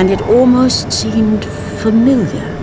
and it almost seemed familiar.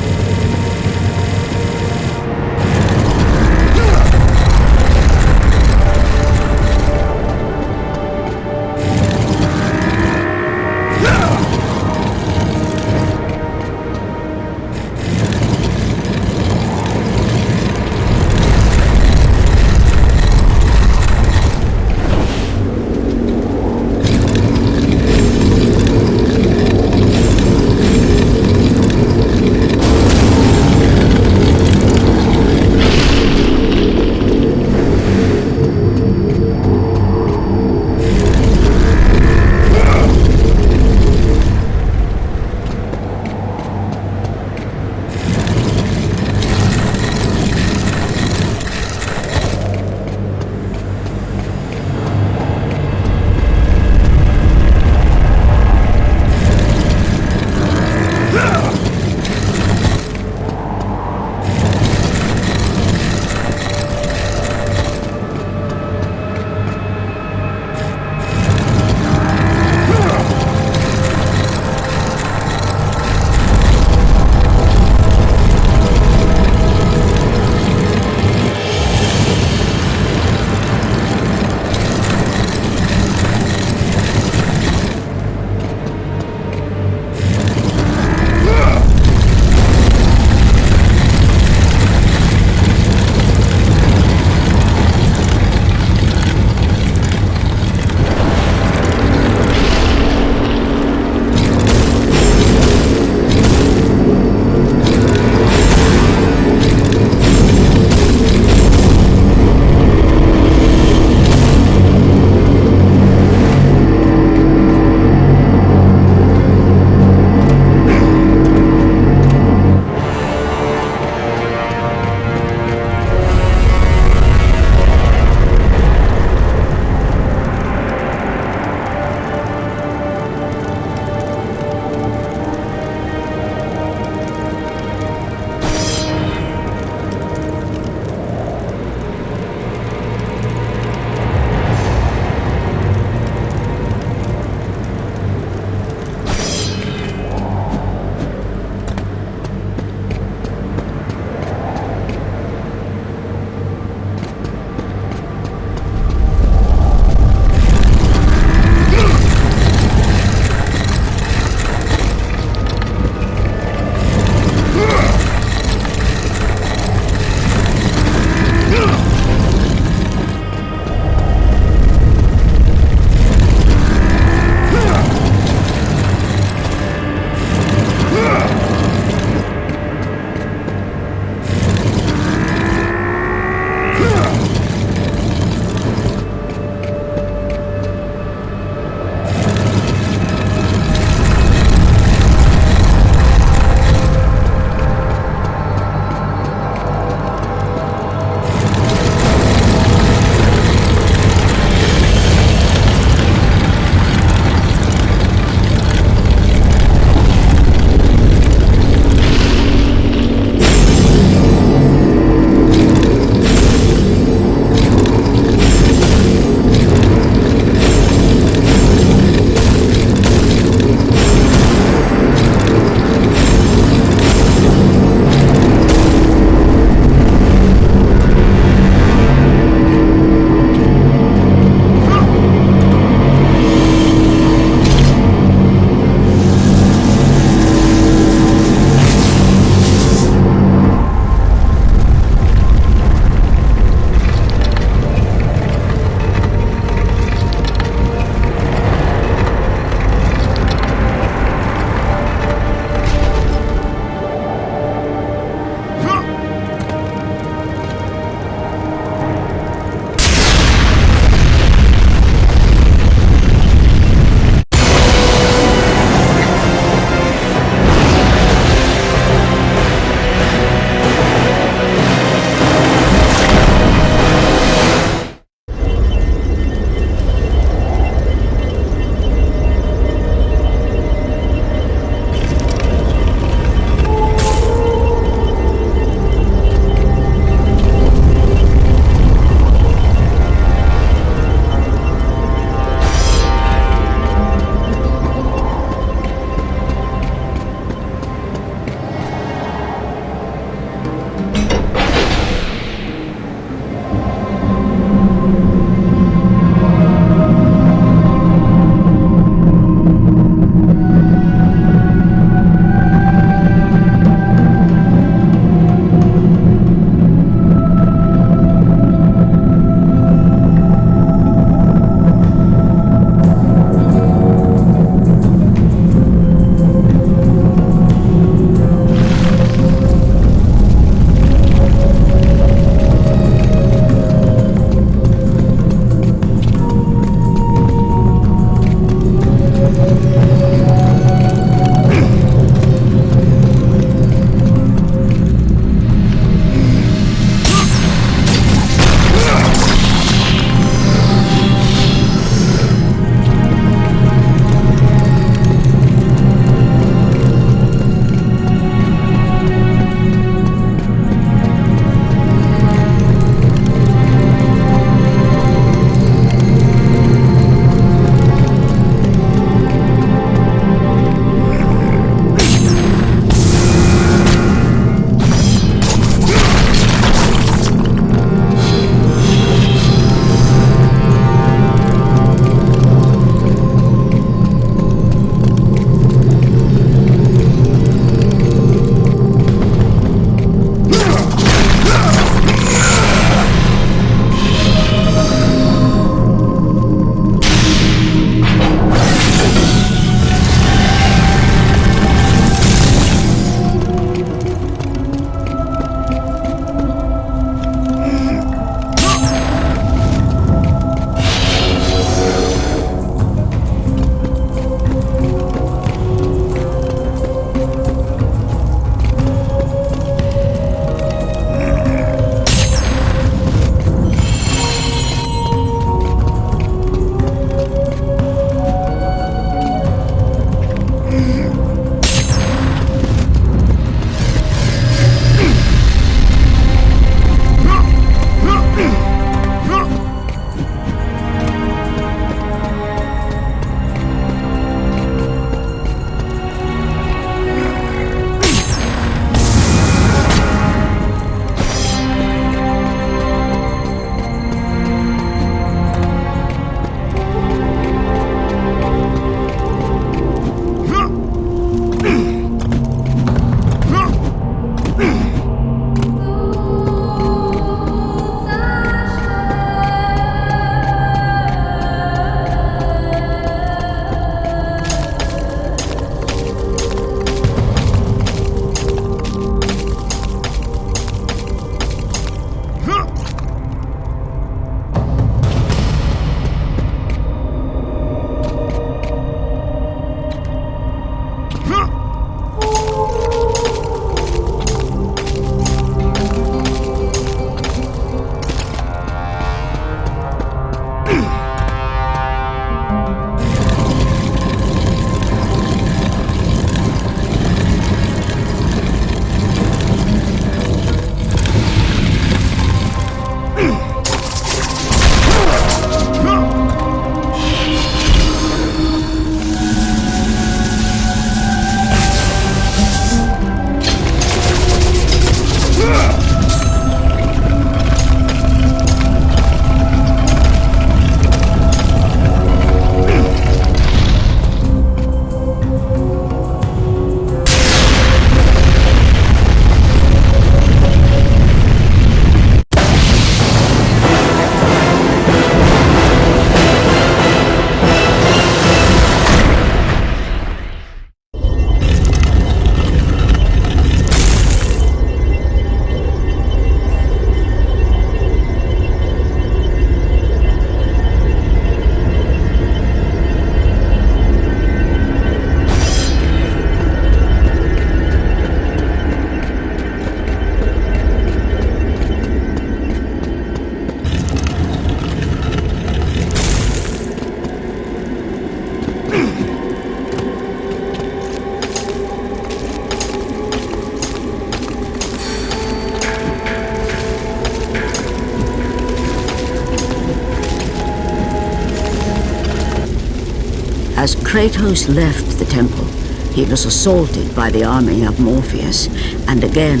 Kratos left the temple, he was assaulted by the army of Morpheus, and again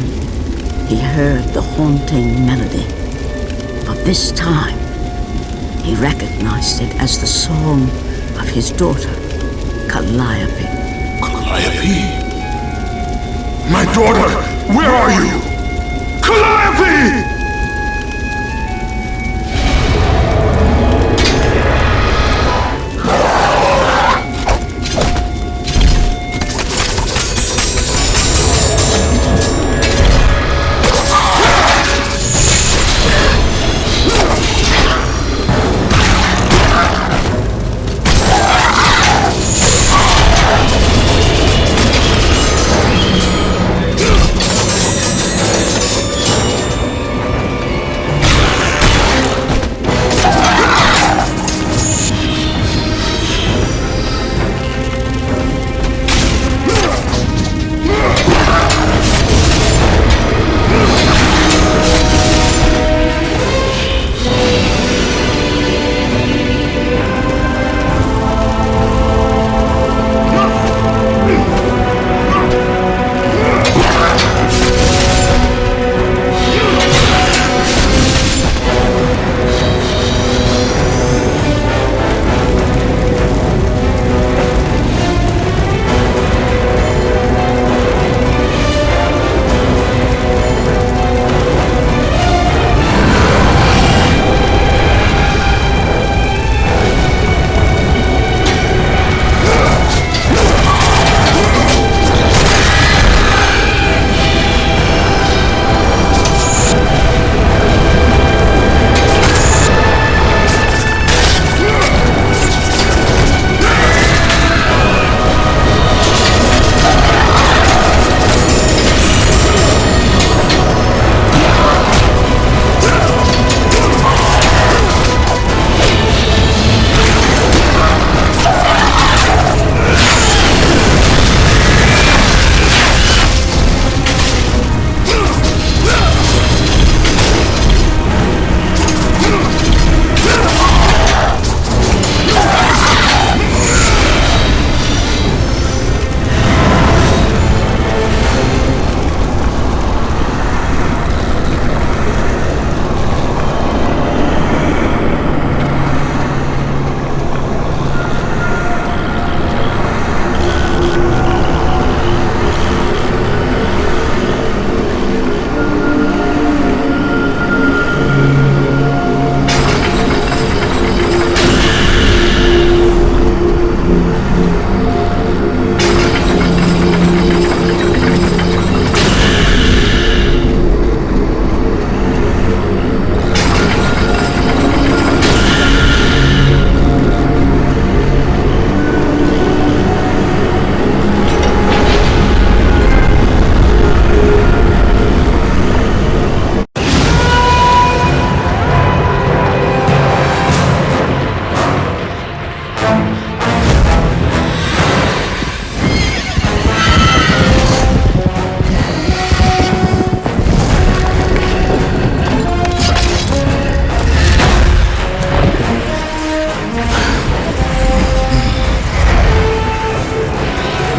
he heard the haunting melody. But this time, he recognized it as the song of his daughter, Calliope. Calliope? My daughter, where are you? Calliope!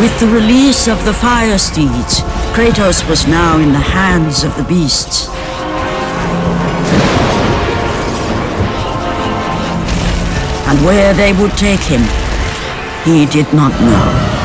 With the release of the Fire Steeds, Kratos was now in the hands of the beasts. And where they would take him, he did not know.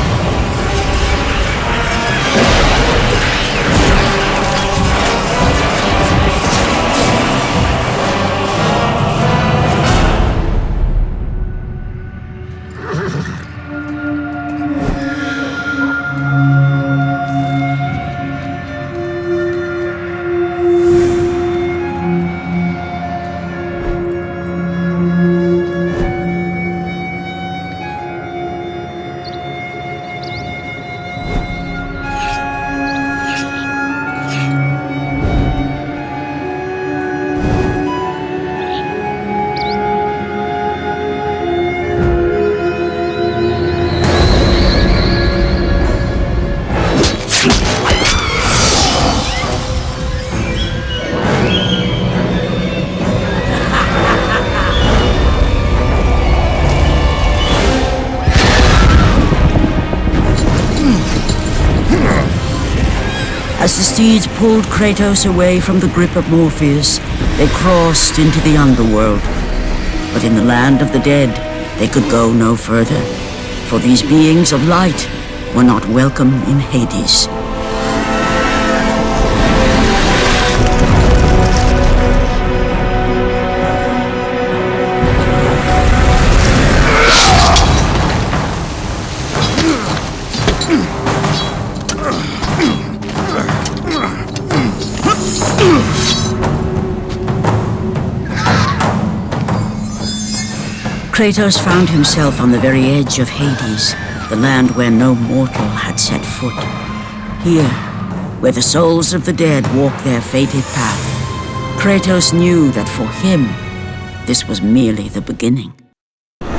The steeds pulled Kratos away from the grip of Morpheus, they crossed into the underworld. But in the land of the dead, they could go no further, for these beings of light were not welcome in Hades. Kratos found himself on the very edge of Hades, the land where no mortal had set foot. Here, where the souls of the dead walk their fated path, Kratos knew that for him, this was merely the beginning.